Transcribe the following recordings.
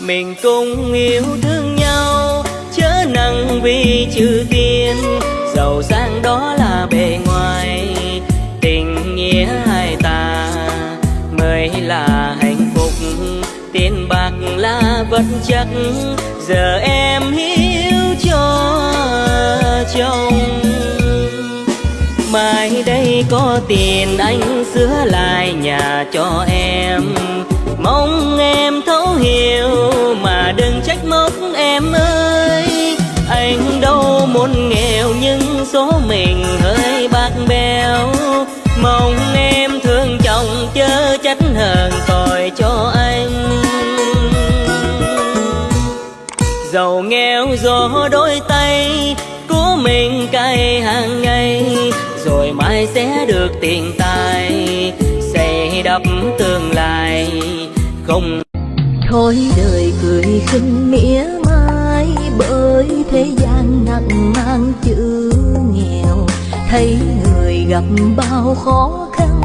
mình cùng yêu thương nhau, chớ nặng vì chữ tiền giàu sang đó là bề ngoài, tình nghĩa hai ta mới là hạnh phúc. Tiền bạc là vật chất, giờ em hiếu cho chồng. Mai đây có tiền anh sửa lại nhà cho em. Mong em thấu hiểu mong em thương chồng chớ trách hờn tội cho anh. Giàu nghèo gió đôi tay của mình cay hàng ngày, rồi mai sẽ được tiền tài xây đắp tương lai không. Thôi đời cười khinh mỉa mai, bởi thế gian nặng mang chữ nghèo, thấy người gặp bao khó khăn.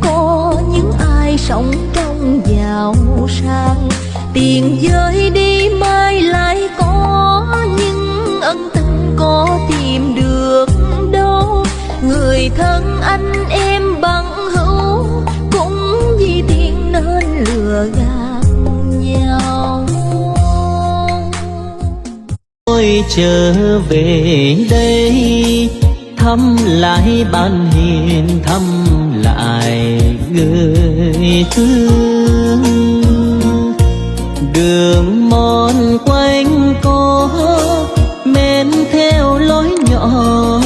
Có những ai sống trong giàu sang. Tiền rơi đi mai lại có nhưng ân tình có tìm được đâu. Người thân anh em bằng hữu cũng vì tiền nên lừa gạt nhau. Tôi trở về đây thăm lại ban hiền, thăm lại người thương. Đường mòn quanh có men theo lối nhỏ.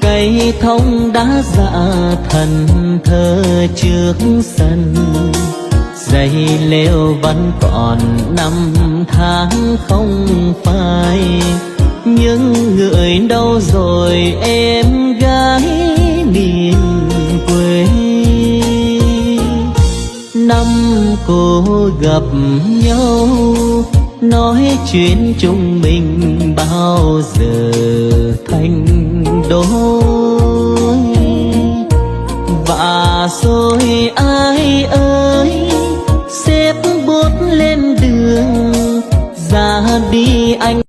Cây thông đã dạ thần thơ trước sân. Dây leo vẫn còn năm tháng không phai những người đâu rồi em gái miền quê. Năm cô gặp nhau, nói chuyện chung mình bao giờ thành đôi. Và rồi ai ơi, xếp bút lên đường, ra đi anh